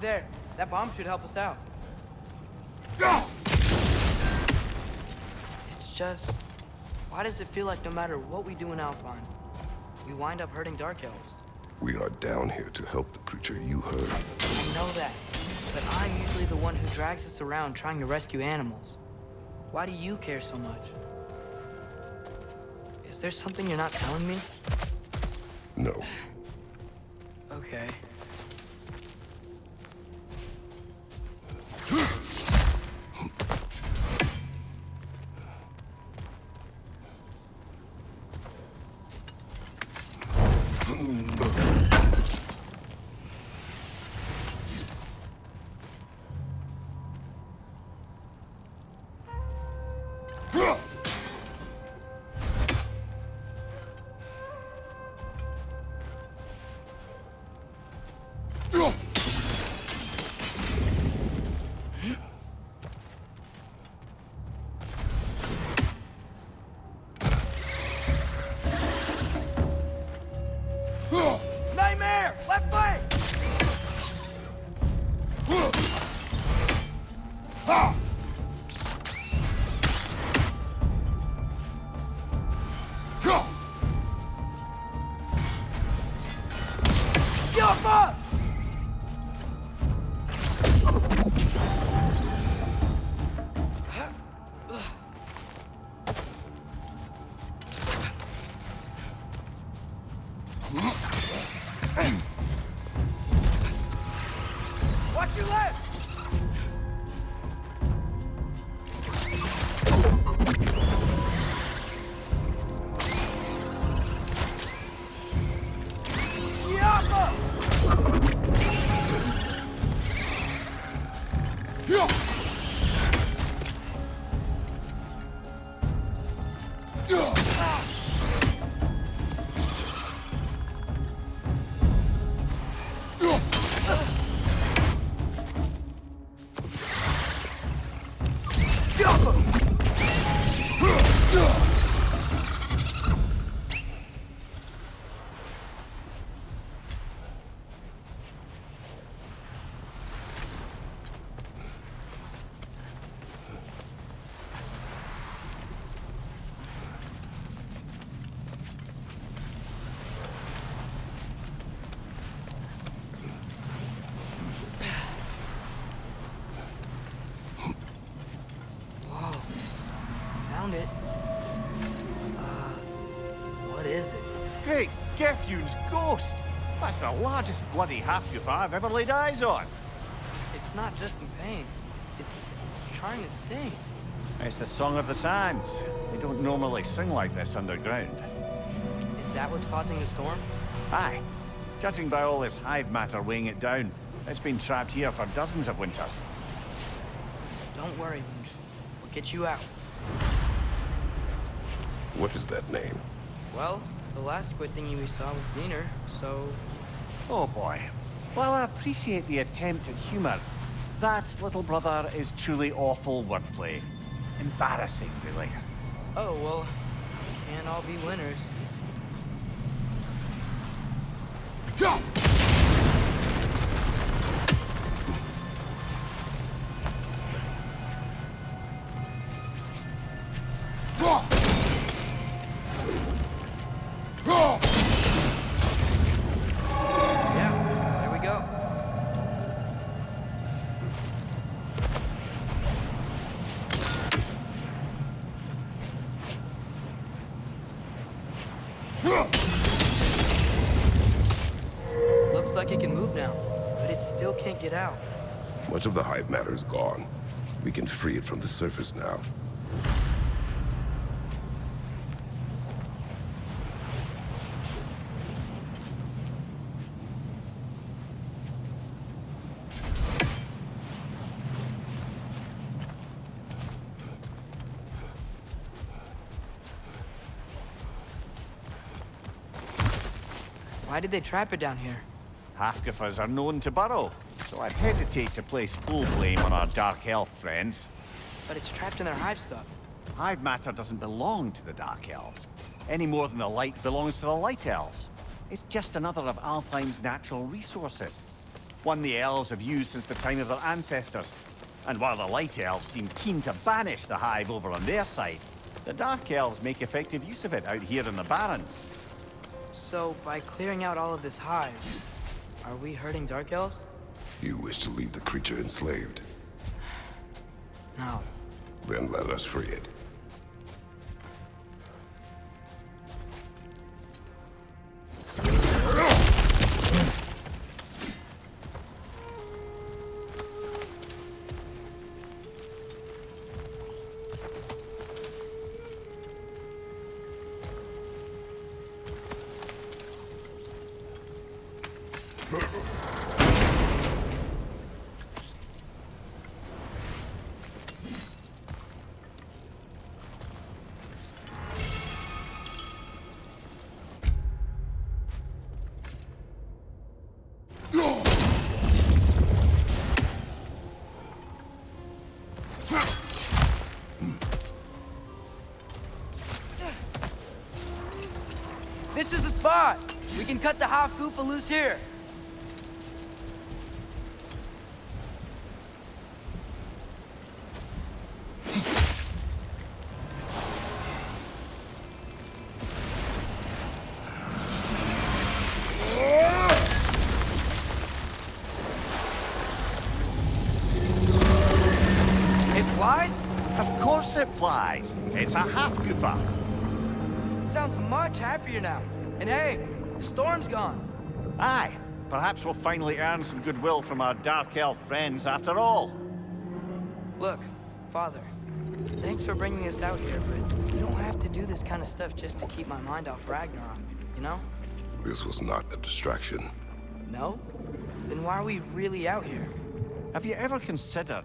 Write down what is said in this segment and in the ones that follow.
There, that bomb should help us out. It's just... Why does it feel like no matter what we do in Alfheim, we wind up hurting Dark Elves? We are down here to help the creature you hurt. I know that, but I'm usually the one who drags us around trying to rescue animals. Why do you care so much? Is there something you're not telling me? No. Okay. Gefjun's ghost! That's the largest bloody Hafgufa I've ever laid eyes on. It's not just in pain. It's trying to sing. It's the Song of the Sands. They don't normally sing like this underground. Is that what's causing the storm? Aye. Judging by all this hive matter weighing it down, it's been trapped here for dozens of winters. Don't worry, Lunch. We'll get you out. What is that name? Well, the last squid thingy we saw was Dinner, so... Oh boy. Well, I appreciate the attempt at humor. That, little brother, is truly awful wordplay. Embarrassing, really. Oh, well, we can't all be winners. Yeah, still out. Much of the hive matter is gone. We can free it from the surface now. Why did they trap it down here? Hafgufas are known to burrow, so I'd hesitate to place full blame on our Dark Elf friends. But it's trapped in their hive stuff. Hive matter doesn't belong to the Dark Elves, any more than the light belongs to the Light Elves. It's just another of Alfheim's natural resources. one the elves have used since the time of their ancestors. And while the light elves seem keen to banish the hive over on their side, the dark elves make effective use of it out here in the Barrens. So, by clearing out all of this hive, are we hurting Dark Elves? You wish to leave the creature enslaved. No. Then let us free it. Can cut the Hafgufa loose here. It flies? Of course it flies. It's a Hafgufa. Sounds much happier now. And hey, the storm's gone. Aye, perhaps we'll finally earn some goodwill from our dark elf friends after all. Look, Father, thanks for bringing us out here, but you don't have to do this kind of stuff just to keep my mind off Ragnarok, you know? This was not a distraction. No? Then why are we really out here? Have you ever considered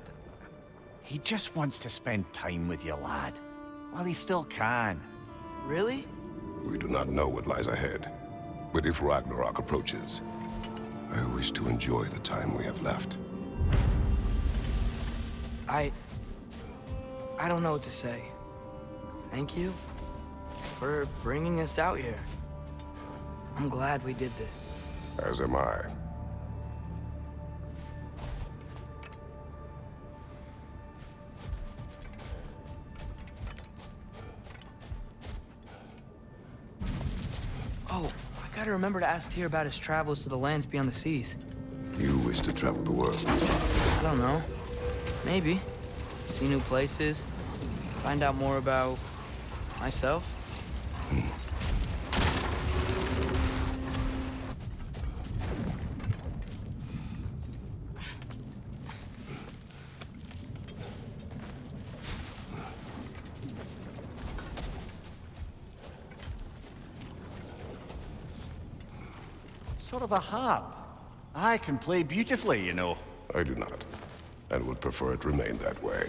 he just wants to spend time with you, lad, while he still can? Really? We do not know what lies ahead. But if Ragnarok approaches, I wish to enjoy the time we have left. I... I don't know what to say. Thank you for bringing us out here. I'm glad we did this. As am I. I gotta remember to ask Tyr about his travels to the lands beyond the seas. You wish to travel the world. I don't know. Maybe. See new places. Find out more about... myself. Hmm. Sort of a harp. I can play beautifully, you know. I do not, and would prefer it remain that way.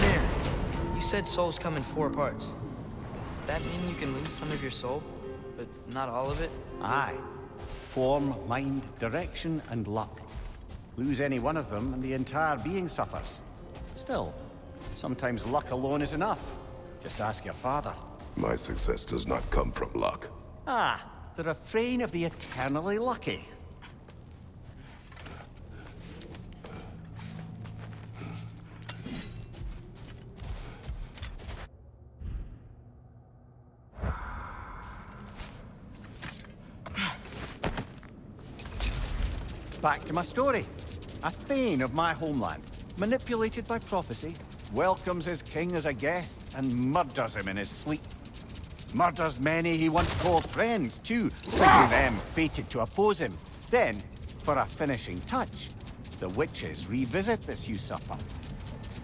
There. You said souls come in four parts. Does that mean you can lose some of your soul, but not all of it? Aye. Form, mind, direction, and luck. Lose any one of them, and the entire being suffers. Still, sometimes luck alone is enough. Just ask your father. My success does not come from luck. Ah, the refrain of the eternally lucky. Back to my story. A Thane of my homeland, manipulated by prophecy, welcomes his king as a guest and murders him in his sleep. Murders many he once called friends, too, thinking them fated to oppose him. Then, for a finishing touch, the witches revisit this usurper.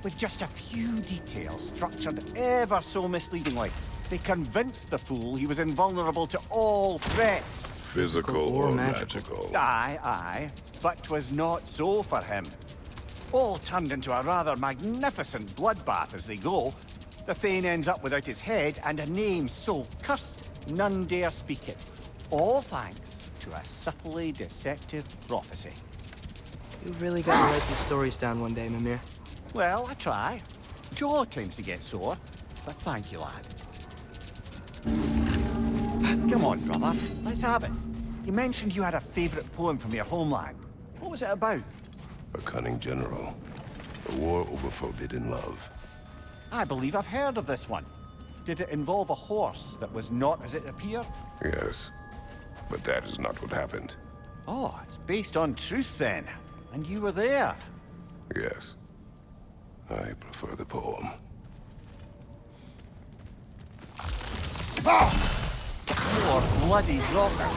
With just a few details structured ever so misleadingly, they convinced the fool he was invulnerable to all threats. Physical Or or magical. magical. Aye, aye, but 'twas not so for him. All turned into a rather magnificent bloodbath as they go. The Thane ends up without his head and a name so cursed none dare speak it. All thanks to a subtly deceptive prophecy. You really gotta write these stories down one day, Mimir. Well, I try. Jaw tends to get sore, but thank you, lad. Come on, brother. Let's have it. You mentioned you had a favorite poem from your homeland. What was it about? A cunning general. A war over forbidden love. I believe I've heard of this one. Did it involve a horse that was not as it appeared? Yes. But that is not what happened. Oh, it's based on truth then. And you were there. Yes. I prefer the poem. Ah! More bloody Draugr.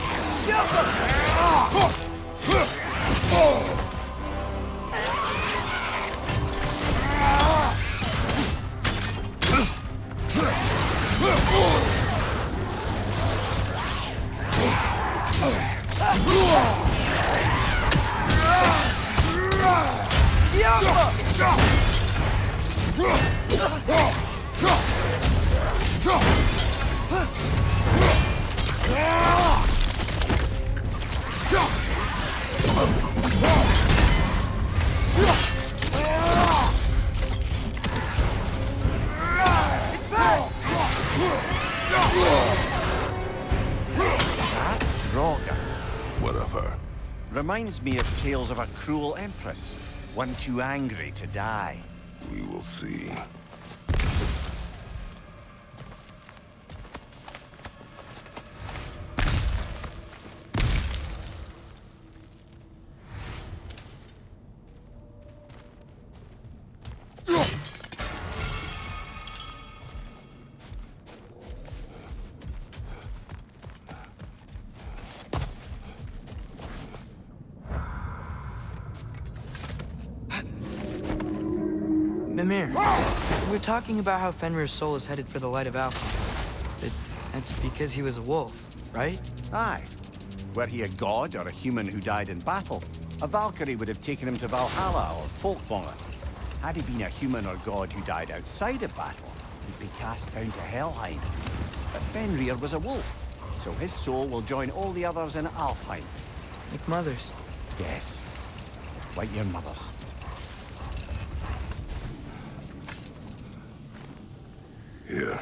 Reminds me of tales of a cruel empress. One too angry to die. We will see. Talking about how Fenrir's soul is headed for the light of Alpha. That's because he was a wolf, right? Aye. Were he a god or a human who died in battle, a Valkyrie would have taken him to Valhalla or Folkvangr. Had he been a human or god who died outside of battle, he'd be cast down to Helheim. But Fenrir was a wolf, so his soul will join all the others in Alfheim. Like mothers. Yes, like your mother's. Here.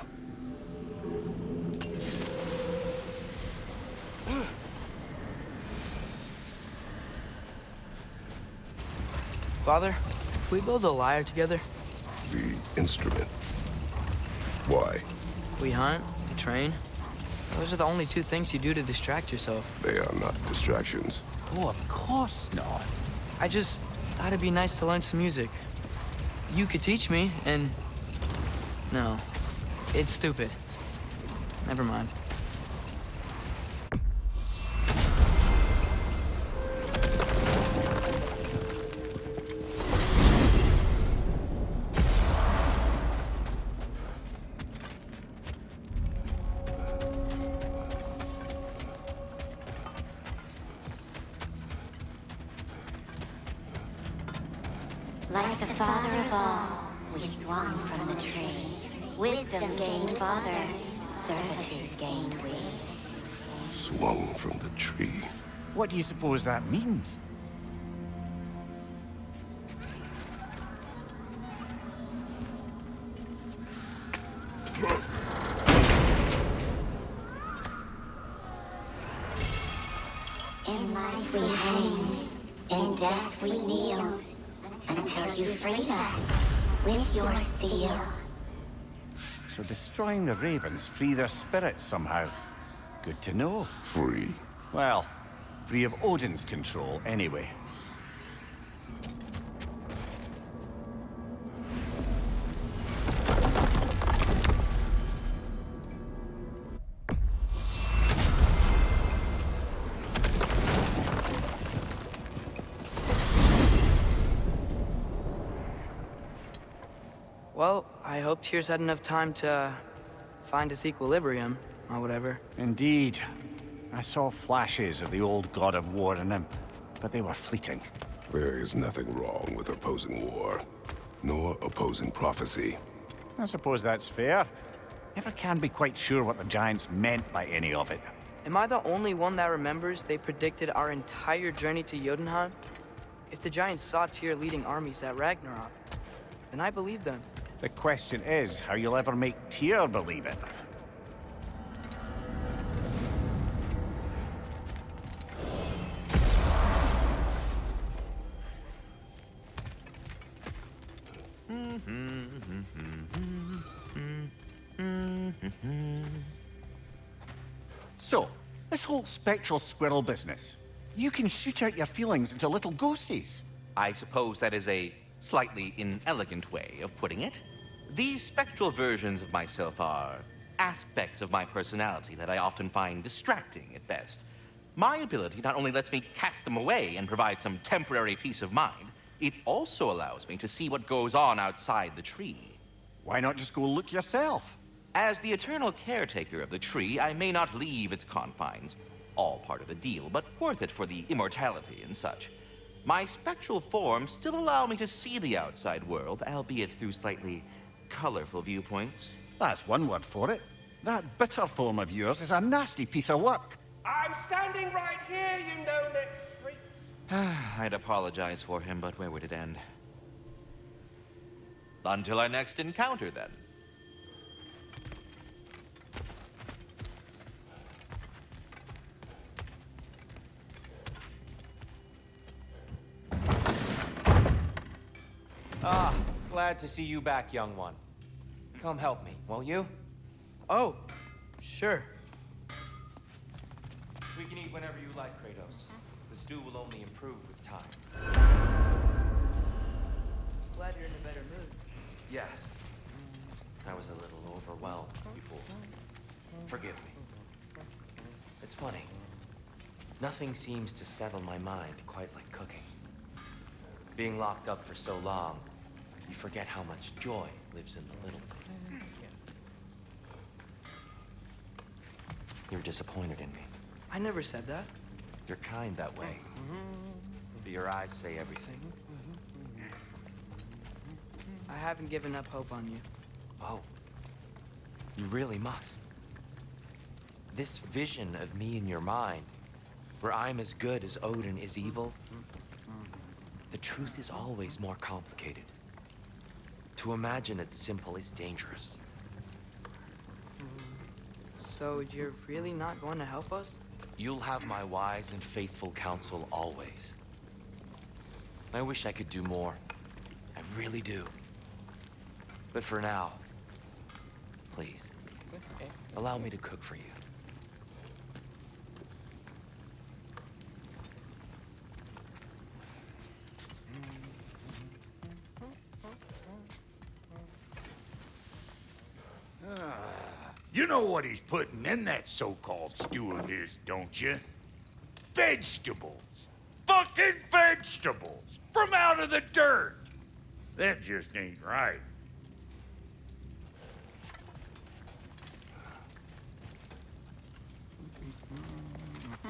Father, can we build a lyre together? The instrument. Why? We hunt, we train. Those are the only two things you do to distract yourself. They are not distractions. Oh, of course not. I just thought it'd be nice to learn some music. You could teach me, and... No. It's stupid. Never mind. Servitude gained we. Swung from the tree. What do you suppose that means? In life we hanged, in death we kneeled, until you freed us with your steel. So destroying the ravens free their spirits somehow. Good to know. Free. Well, free of Odin's control, anyway. Tyr's had enough time to uh, find his equilibrium, or whatever. Indeed. I saw flashes of the old god of war in him, but they were fleeting. There is nothing wrong with opposing war, nor opposing prophecy. I suppose that's fair. Never can be quite sure what the Giants meant by any of it. Am I the only one that remembers they predicted our entire journey to Jotunheim? If the Giants saw Tyr leading armies at Ragnarok, then I believe them. The question is how you'll ever make Tyr believe it. So, this whole spectral squirrel business. You can shoot out your feelings into little ghosties. I suppose that is a slightly inelegant way of putting it. These spectral versions of myself are aspects of my personality that I often find distracting at best. My ability not only lets me cast them away and provide some temporary peace of mind, it also allows me to see what goes on outside the tree. Why not just go look yourself? As the eternal caretaker of the tree, I may not leave its confines. All part of the deal, but worth it for the immortality and such. My spectral forms still allow me to see the outside world, albeit through slightly colorful viewpoints. That's one word for it. That bitter form of yours is a nasty piece of work. I'm standing right here, you know neck freak. I'd apologize for him, but where would it end? Until our next encounter, then. Glad to see you back, young one. Come help me, won't you? Oh, sure. We can eat whenever you like, Kratos. The stew will only improve with time. Glad you're in a better mood. Yes. I was a little overwhelmed before. Forgive me. It's funny. Nothing seems to settle my mind quite like cooking. Being locked up for so long, you forget how much joy lives in the little things. Mm-hmm. You're disappointed in me. I never said that. You're kind that way. Oh. Mm-hmm. But your eyes say everything. Mm-hmm. I haven't given up hope on you. Oh. You really must. This vision of me in your mind, where I'm as good as Odin is evil, the truth is always more complicated. To imagine it's simple is dangerous. So you're really not going to help us? You'll have my wise and faithful counsel always. I wish I could do more. I really do. But for now, please, allow me to cook for you. You know what he's putting in that so-called stew of his, don't you? Vegetables. Fucking vegetables! From out of the dirt! That just ain't right.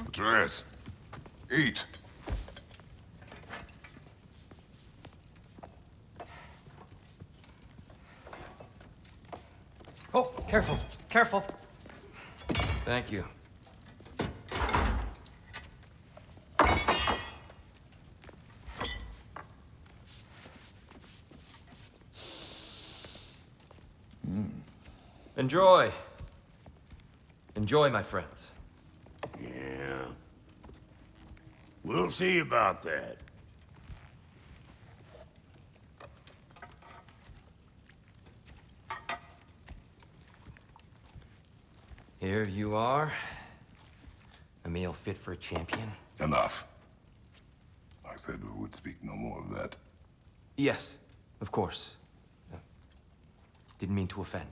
Atreus, eat. Oh, careful, careful. Thank you. Mm. Enjoy. Enjoy, my friends. Yeah. We'll see about that. Here you are. A meal fit for a champion. Enough. I said we would speak no more of that. Yes, of course. Didn't mean to offend.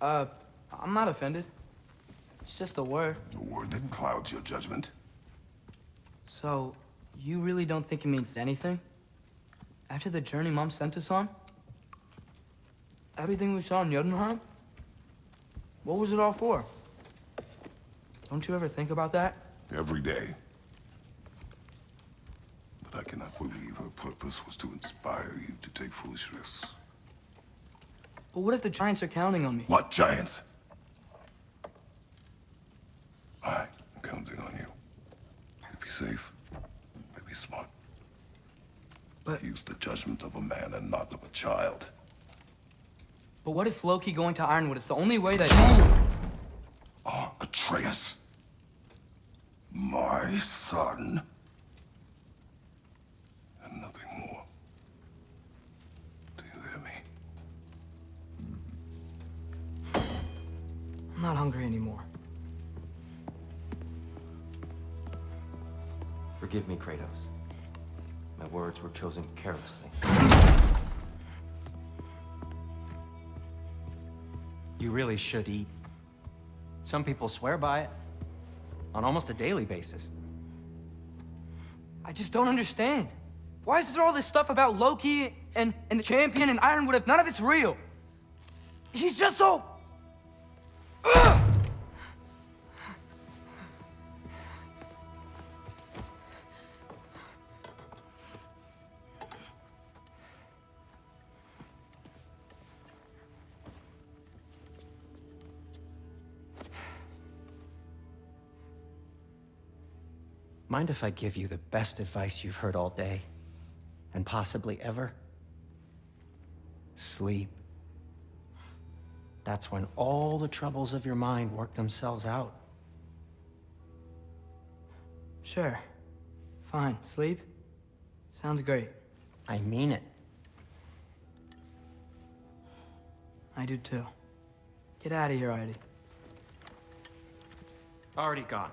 Uh, I'm not offended. It's just a word. A word that clouds your judgment. So, you really don't think it means anything? After the journey Mom sent us on? Everything we saw in Jotunheim? What was it all for? Don't you ever think about that? Every day. But I cannot believe her purpose was to inspire you to take foolish risks. But what if the Giants are counting on me? What giants? I am counting on you. To be safe. To be smart. But- Use the judgment of a man and not of a child. But what if Loki going to Ironwood is the only way that... are Atreus. My son. And nothing more. Do you hear me? I'm not hungry anymore. Forgive me, Kratos. My words were chosen carelessly. You really should eat. Some people swear by it. On almost a daily basis. I just don't understand. Why is there all this stuff about Loki and, and the champion and Ironwood if none of it's real? He's just so... Mind if I give you the best advice you've heard all day? And possibly ever? Sleep. That's when all the troubles of your mind work themselves out. Sure. Fine. Sleep? Sounds great. I mean it. I do too. Get out of here already. Already gone.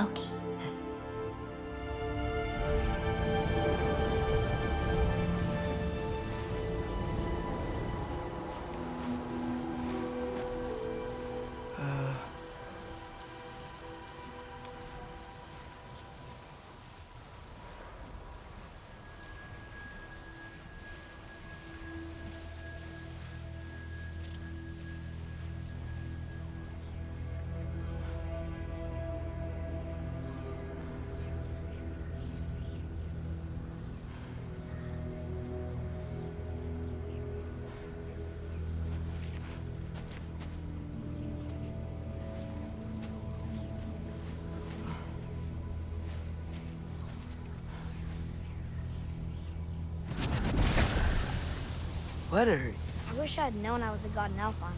Okay. Hurt. I wish I had known I was a god in Alfheim.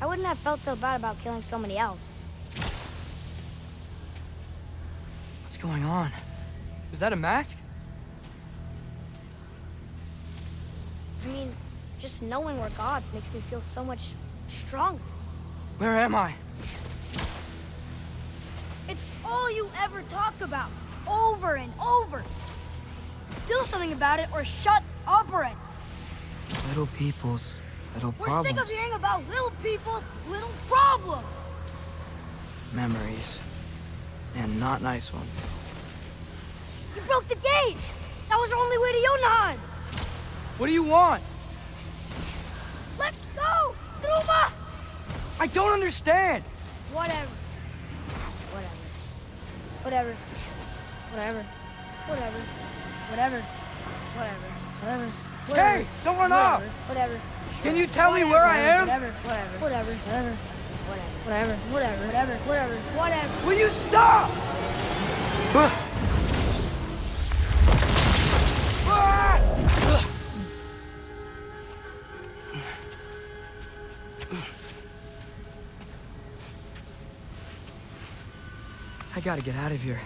I wouldn't have felt so bad about killing so many elves. What's going on? Was that a mask? I mean, just knowing we're gods makes me feel so much stronger. Where am I? It's all you ever talk about, over and over. Do something about it or shut up already. Little people's little We're problems. sick of hearing about little people's little problems. Memories. And not nice ones. You broke the gate. That was our only way to Jotunheim. What do you want? Let's go, Truma. I don't understand! Whatever. Whatever. Whatever. Whatever. Whatever. Whatever. Whatever. Whatever. Whatever. Hey, don't run off! Whatever. Can you tell me where I am? Whatever. Whatever. Whatever. Whatever. Whatever. Whatever. Whatever. Whatever. Whatever. Will you stop? I gotta get out of here.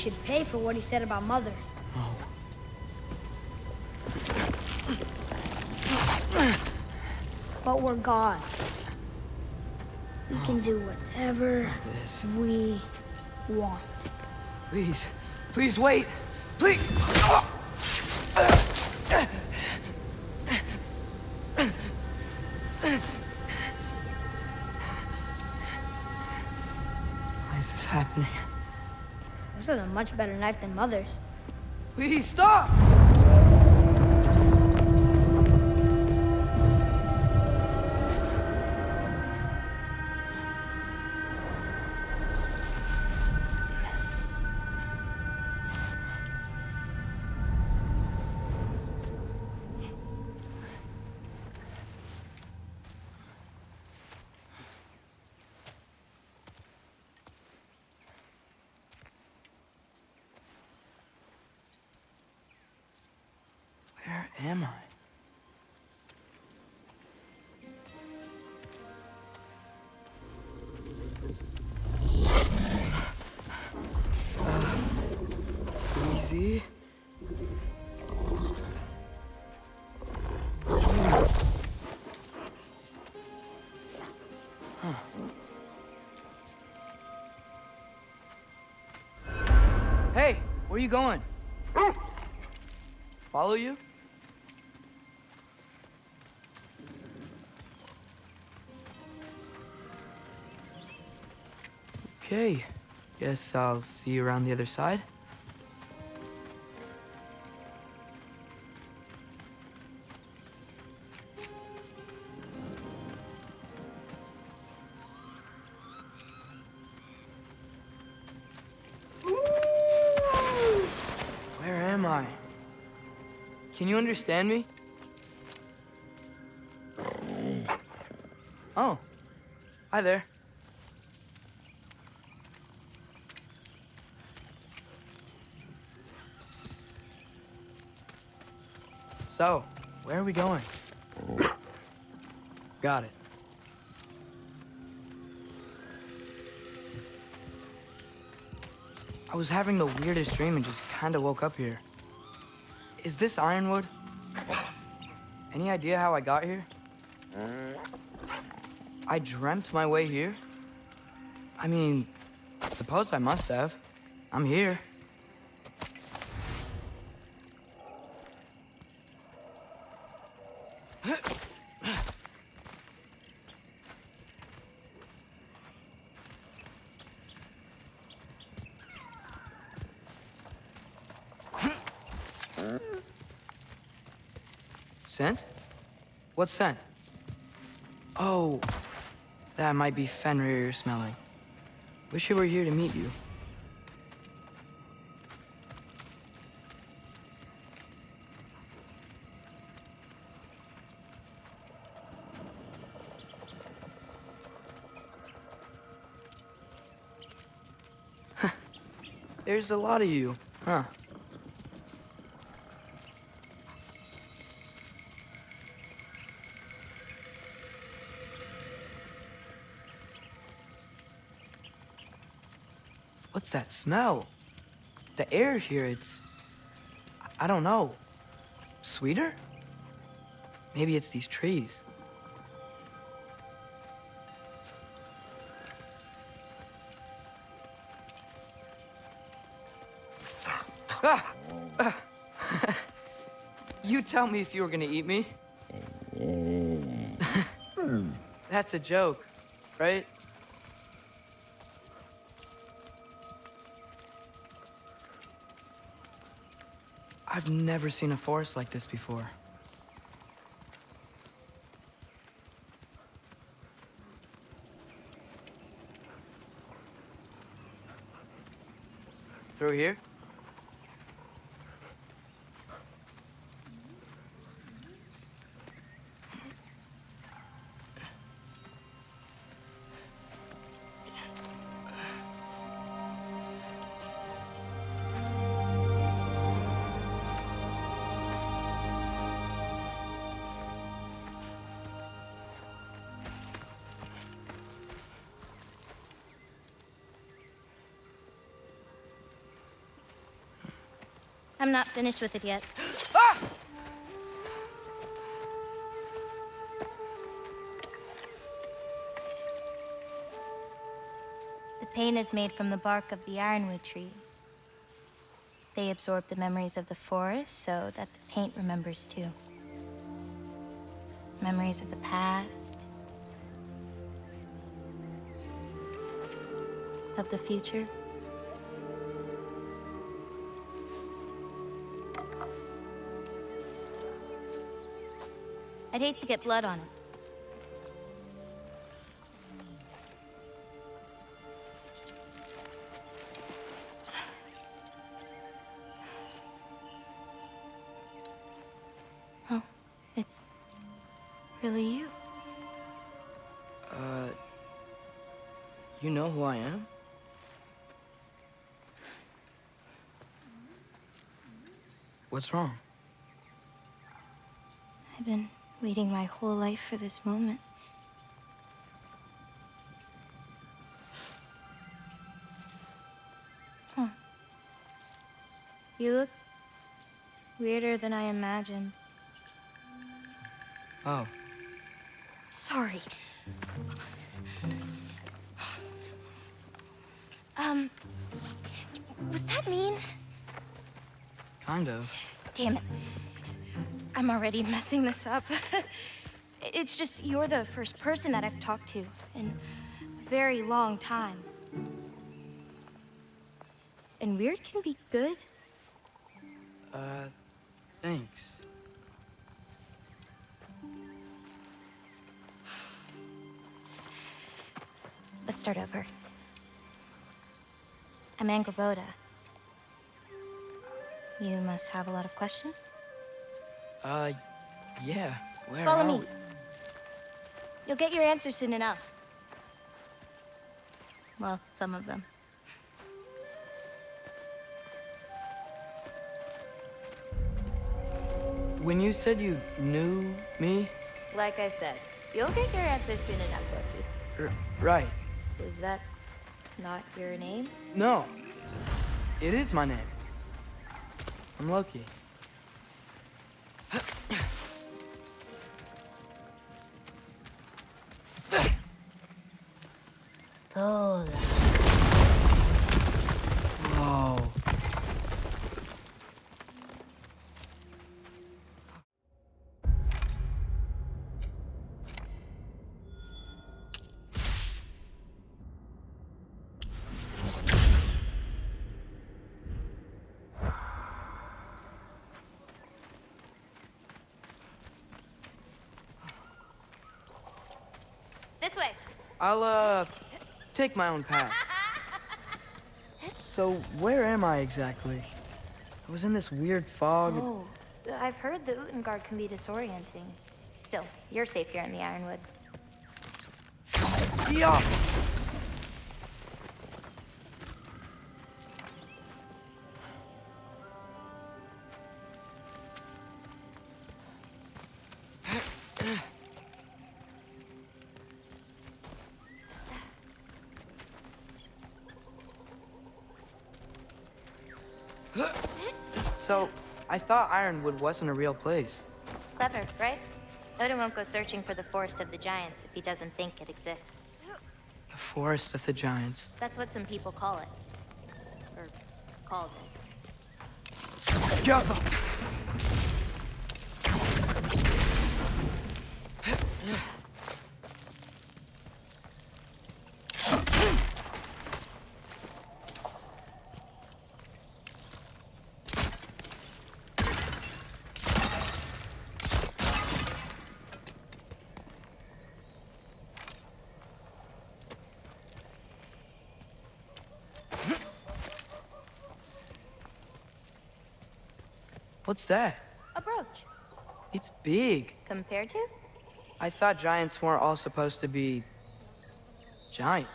Should pay for what he said about Mother. Oh. But we're gods. We can do whatever we want. Please. Please wait. Please. Much better knife than Mother's. Please stop! Am I? Uh, easy. Hey, where are you going? Follow you? Okay. Guess I'll see you around the other side. Where am I? Can you understand me? Oh. Hi there. So, where are we going? Got it. I was having the weirdest dream and just kind of woke up here. Is this Ironwood? Any idea how I got here? I dreamt my way here? I mean, suppose I must have. I'm here. What scent? Oh, that might be Fenrir you're smelling. Wish he were here to meet you. There's a lot of you, huh? What's that smell? The air here, it's... I don't know. Sweeter? Maybe it's these trees. Ah! Ah! you tell me if you were gonna eat me. That's a joke, right? I've never seen a forest like this before. Through here? I'm not finished with it yet. Ah! The paint is made from the bark of the ironwood trees. They absorb the memories of the forest so that the paint remembers too. Memories of the past, of the future. I'd hate to get blood on it. Oh, it's really you. Uh, you know who I am? What's wrong? Waiting my whole life for this moment. Huh. You look weirder than I imagined. Oh, Sorry. Um, was that mean? kind of. Damn it. I'm already messing this up. it's just you're the first person that I've talked to in a very long time. And weird can be good. Uh, thanks. Let's start over. I'm Angrboda. You must have a lot of questions? Uh, yeah. Where Follow are me. we? You'll get your answers soon enough. Well, some of them. When you said you knew me, Like I said, you'll get your answers soon enough, Loki. r right? Is that not your name? No, it is my name. I'm Loki. This way. I'll, uh, take my own path. So, where am I exactly? I was in this weird fog. Oh, I've heard the Utengard can be disorienting. Still, you're safe here in the Ironwood. Yeah. Thought Ironwood wasn't a real place. Clever, right? Odin won't go searching for the Forest of the Giants if he doesn't think it exists. The Forest of the Giants. That's what some people call it. Or called it. Java! What's that? A brooch. It's big. Compared to? I thought giants weren't all supposed to be giant.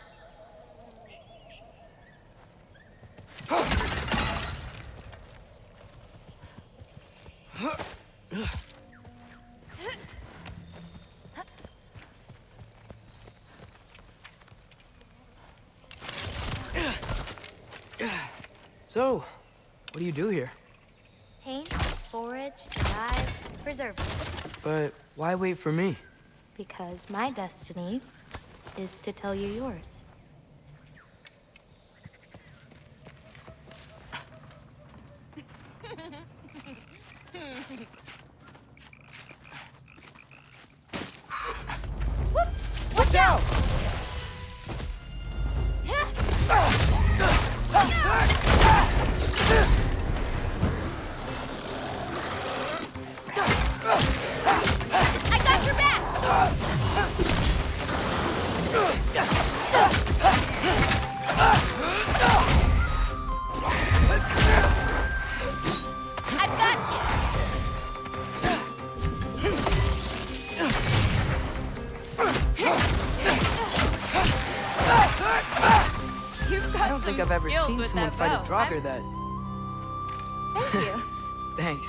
So, what do you do here? Paint, forage, survive, preserve. But why for me? Because my destiny is to tell you yours. Someone fight a Draugr that. Thank you. Thanks.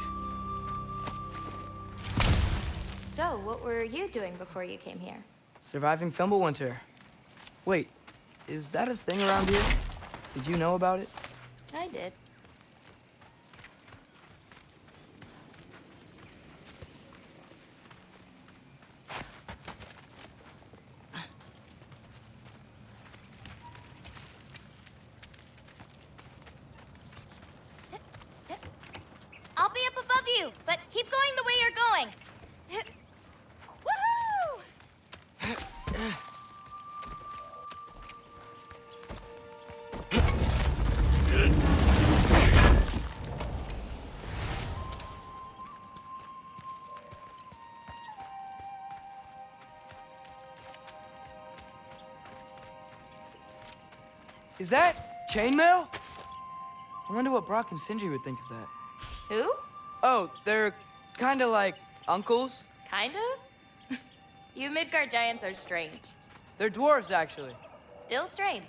so, what were you doing before you came here? Surviving Fimbulwinter. Wait, is that a thing around here? Did you know about it? Is that chainmail? I wonder what Brok and Sindri would think of that. Who? Oh, they're kind of like uncles. Kind of? you Midgard giants are strange. They're dwarves, actually. Still strange.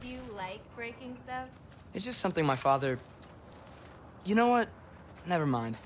Do you like breaking stuff? It's just something my father. You know what? Never mind.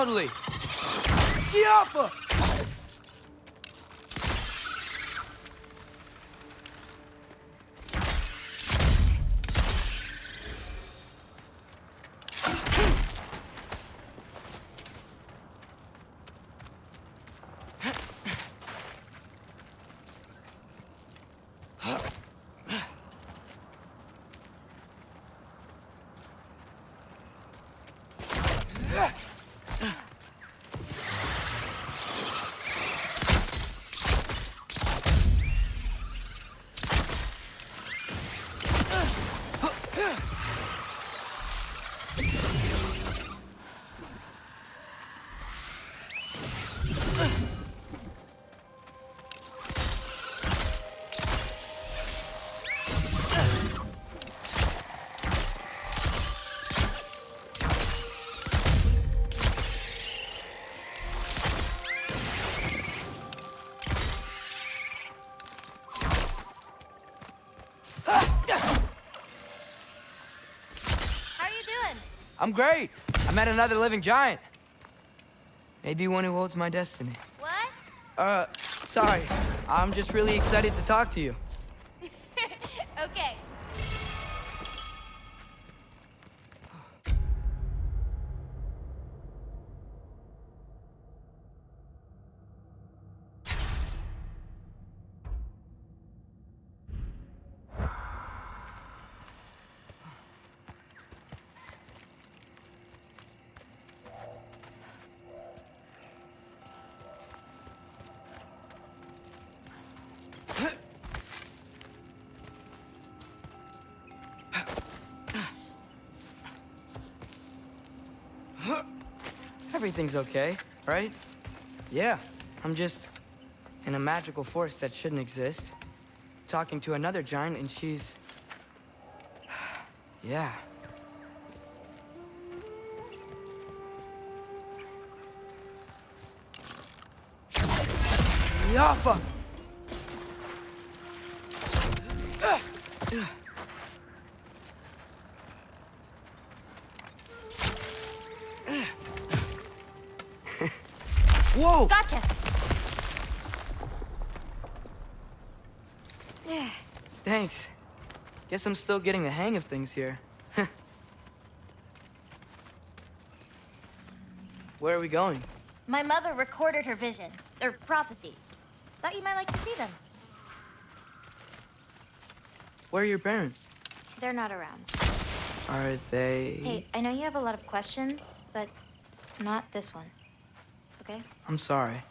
Totally. Yappa! How I'm great. I met another living giant. Maybe one who holds my destiny. What? Uh, sorry. I'm just really excited to talk to you. Everything's okay, right? Yeah, I'm just in a magical force that shouldn't exist. Talking to another giant, and she's. yeah. Yappa! Whoa! Gotcha. Thanks. Guess I'm still getting the hang of things here. Where are we going? My mother recorded her visions, or prophecies. Thought you might like to see them. Where are your parents? They're not around. Are they... Hey, I know you have a lot of questions, but not this one okay? I'm sorry.